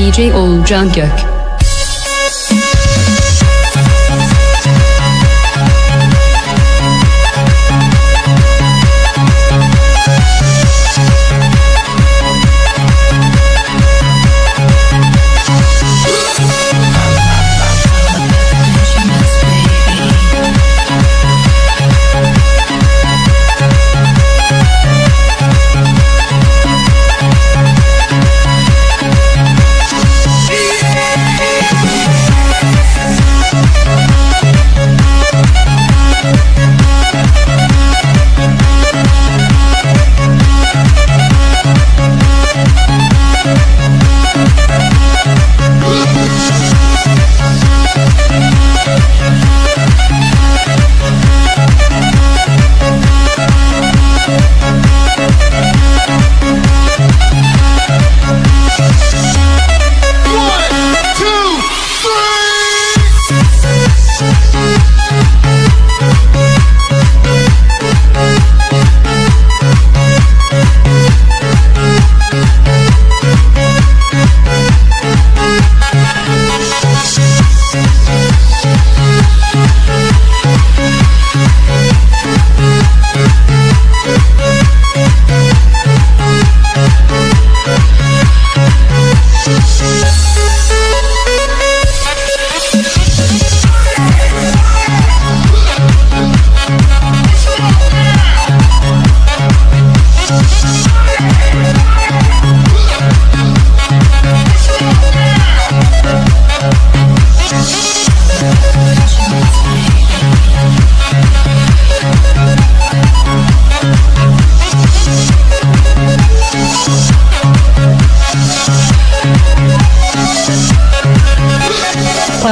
DJ Oğulcan Gök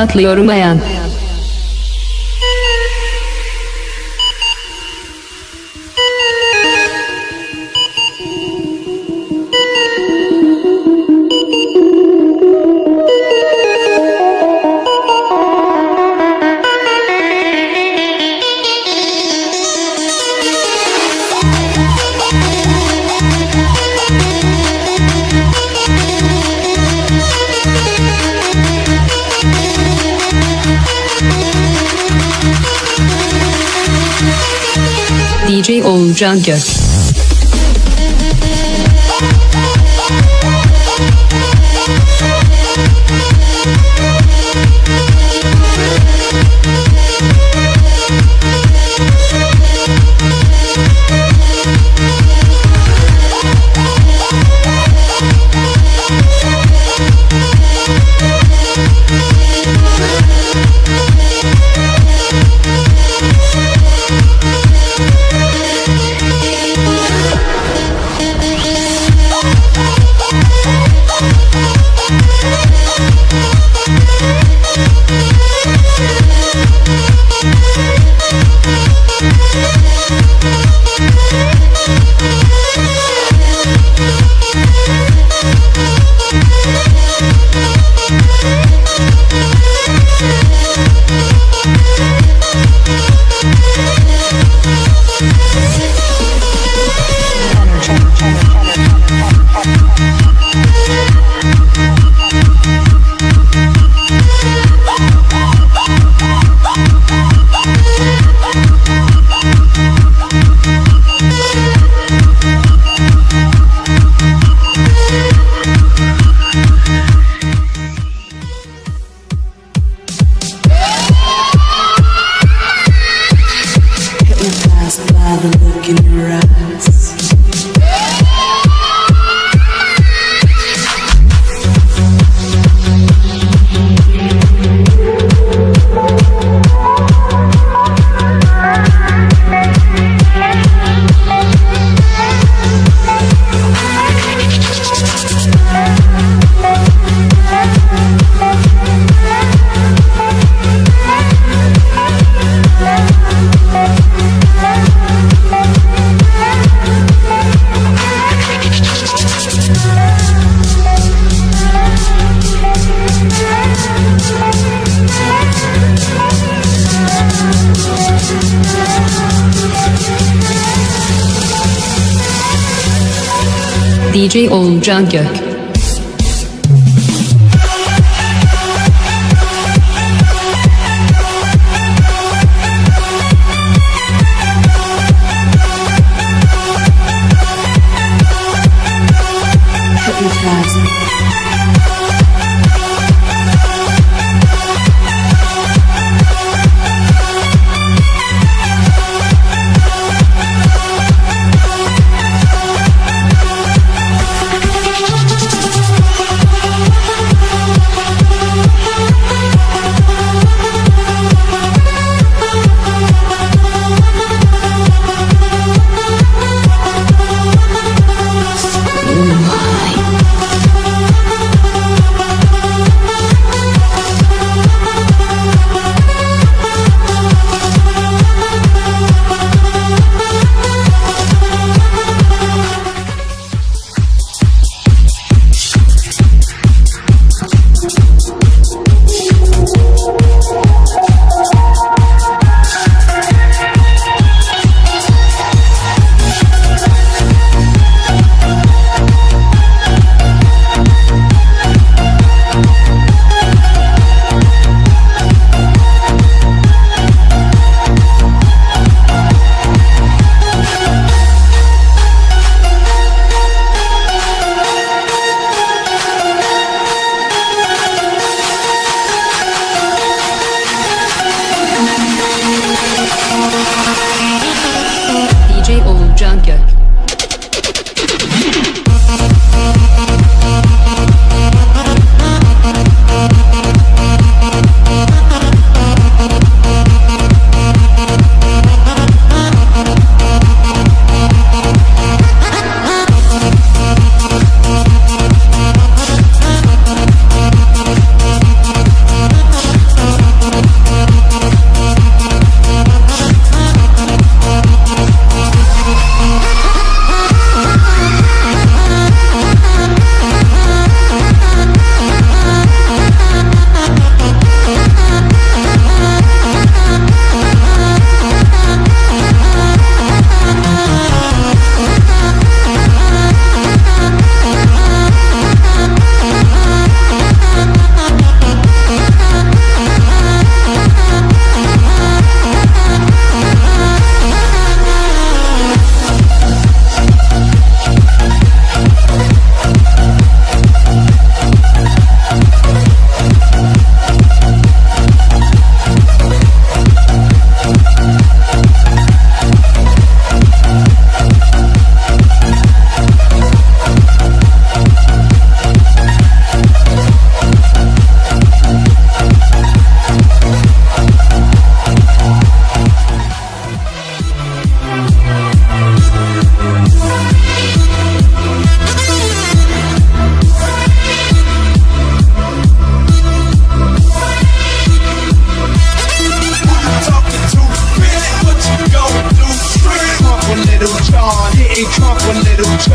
atlıyorum ayan. DJ Oğulcan Gök DJ Oğulcan Gök.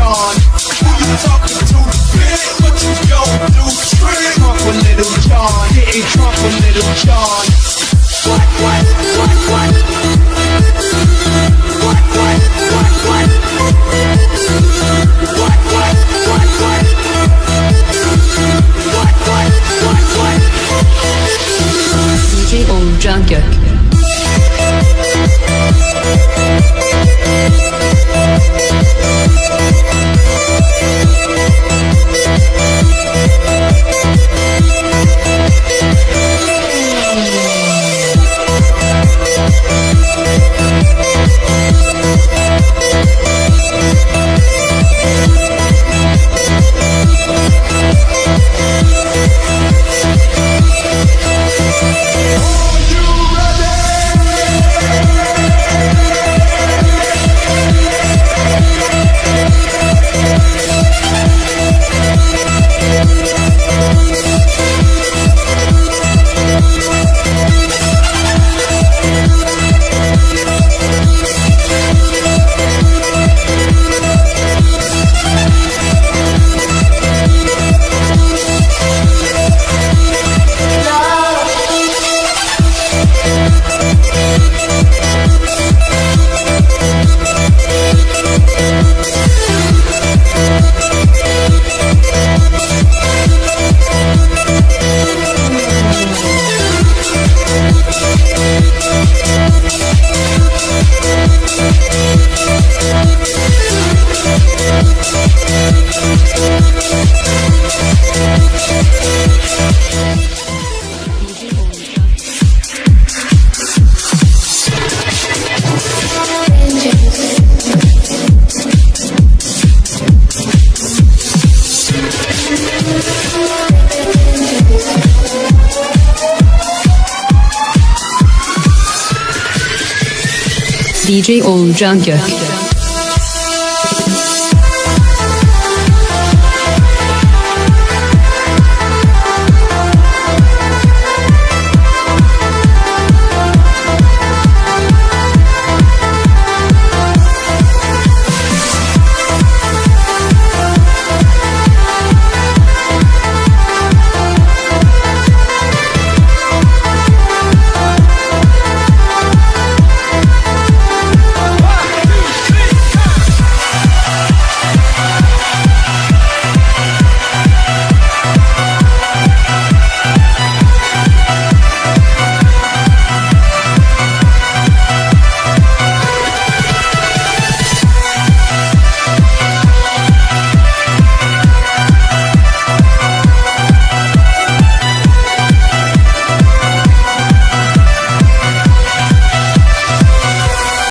John. Who you talking to? Really, what you gon' do? Trump a little John, hitting Trump a little John. DJ Old Junker.